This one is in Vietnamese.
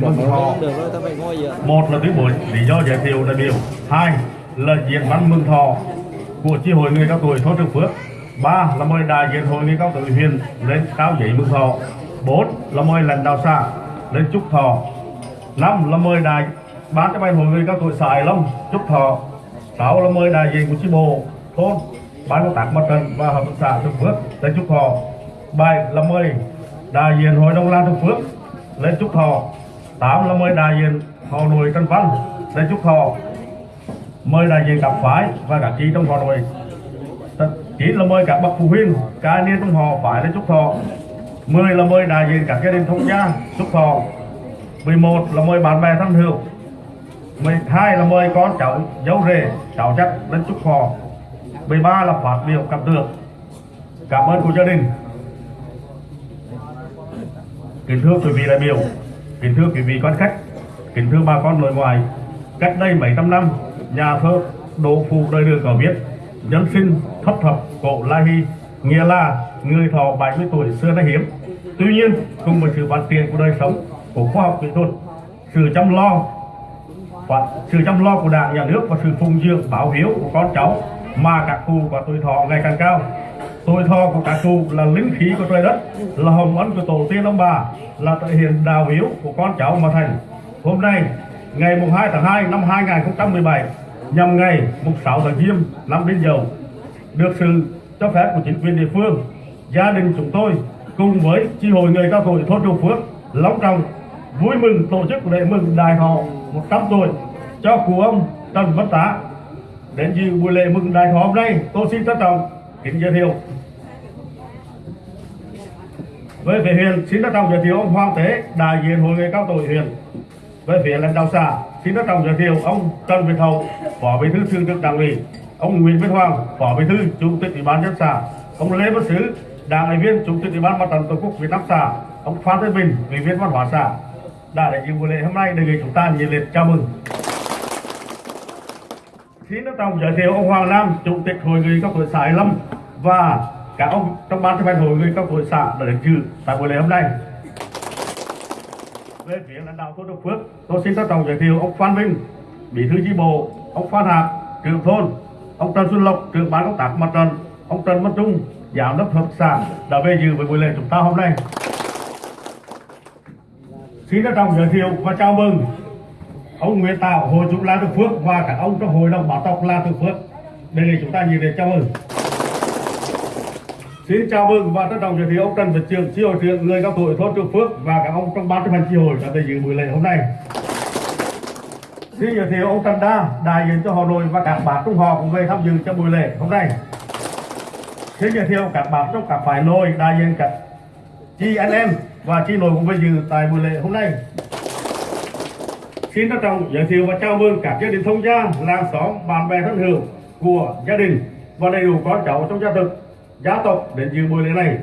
mừng thọ một là tuyên bố lý do giới thiệu đại biểu hai là diễn văn mừng thọ của chi hội người cao tuổi thôn trường phước. Ba là mời đại diện hội người cao tuổi huyện lên cao giấy mừng thọ. Bốn là mời lãnh đạo xã lên chúc thọ. Năm là mời đại ban chấp hành hội người cao tuổi xã Hải Long chúc thọ. Sáu là mời đại diện của chi bộ, thôn ban công tác mặt trận và hợp tác xã Trường Phước lên chúc thọ. Bảy là mời đại diện hội nông lan Trường Phước lên chúc thọ tám là mời đại diện họ nội Trần Văn để chúc thọ mời đại diện các phái và các chi trong họ nội. Chín là mời các bậc phụ huynh ca niên trong họ phải đến chúc thọ mười là mời đại diện các gia đình thông gia chúc thọ 11 là mời bạn bè thân hữu. 12 là mời con cháu dấu rể, cháu chắc đến chúc thọ 13 là phát biểu cảm tưởng. Cảm ơn của gia đình. Kính thưa quý vị đại biểu kính thưa quý vị quan khách, kính thưa bà con nội ngoại, cách đây mấy trăm năm, nhà thơ đỗ phụ đời đường có viết, nhân sinh thấp thập, cổ la hy nghĩa là người thọ 70 tuổi xưa đã hiếm. Tuy nhiên, cùng với sự phát triển của đời sống, của khoa học kỹ thuật, sự chăm lo và sự chăm lo của đảng, nhà nước và sự phụng dưỡng báo hiếu của con cháu mà các cụ và tuổi thọ ngày càng cao tuổi thọ của các cụ là linh khí của trời đất, là hồng ân của tổ tiên ông bà, là thể hiện đào hiếu của con cháu mà thành. Hôm nay, ngày mùng 2 tháng 2 năm 2017 nhằm ngày mùng 6 tháng giêng năm Đinh Dậu, được sự cho phép của chính quyền địa phương, gia đình chúng tôi cùng với chi hội người cao tuổi thôn châu Phước, long trọng, vui mừng tổ chức lễ mừng đại họ 100 tuổi cho cụ ông Trần Văn Tá. Đến dự buổi lễ mừng đại họ hôm nay, tôi xin trân trọng kính giới thiệu. Về phía huyện xin trân trọng giới thiệu ông Hoàng Tế đại diện hội người cao tuổi huyện về phía lãnh đạo xã, xin trân trọng giới thiệu ông Trần Việt Hậu, phó bí thư thường trực đảng ủy. Ông Nguyễn Viết Hoàng, phó bí thư, chủ tịch ủy ban nhân xã. Ông Lê Văn Sứ, đảng ủy viên, chủ tịch ủy ban mặt trận tổ quốc Việt Nam xã. Ông Phan Thế Bình, ủy viên văn hóa xã. Đã đại diện buổi lễ hôm nay, đề nghị chúng ta nhiệt liệt chào mừng xin trân trọng giới thiệu ông Hoàng Nam, chủ tịch hội người cao tuổi xã Hải Lâm, và các ông trong ban chấp hành hội người cao tuổi xã đã đến dự tại buổi lễ hôm nay. Về phía lãnh đạo thôn Đông Phước, tôi xin trân trọng giới thiệu ông Phan Vinh bí thư chi bộ, ông Phan Hạc, trưởng thôn, ông Trần Xuân Lộc, trưởng ban công tác mặt trận, ông Trần Văn Trung, giám đốc hợp tác xã đã về dự với buổi lễ chúng ta hôm nay. Xin trân trọng giới thiệu và chào mừng ông Nguyễn Tạo hội chủ La Tư Phước và các ông trong hội đồng bảo tộc La Tư Phước đây là chúng ta nhiệt liệt chào mừng Xin chào mừng và trân trọng giới thiệu ông Trần Việt Trường, chi hội trưởng người cao tuổi thôn Trường Phước và các ông trong ban chấp hành chi hội đã tới dự buổi lễ hôm nay. Xin giới thiệu ông Trần Đa, đại diện cho Hà nội và các bạn trong họ cũng về tham dự cho buổi lễ hôm nay. Xin giới thiệu các bạn trong các phái nội đại diện các chi anh em và chi nội cũng về dự tại buổi lễ hôm nay. Xin trân trọng giới thiệu và chào mừng các gia đình thông gia, làng xóm, bạn bè thân hữu của gia đình và đầy đủ con cháu trong gia tộc gia tộc đến dự buổi lễ này.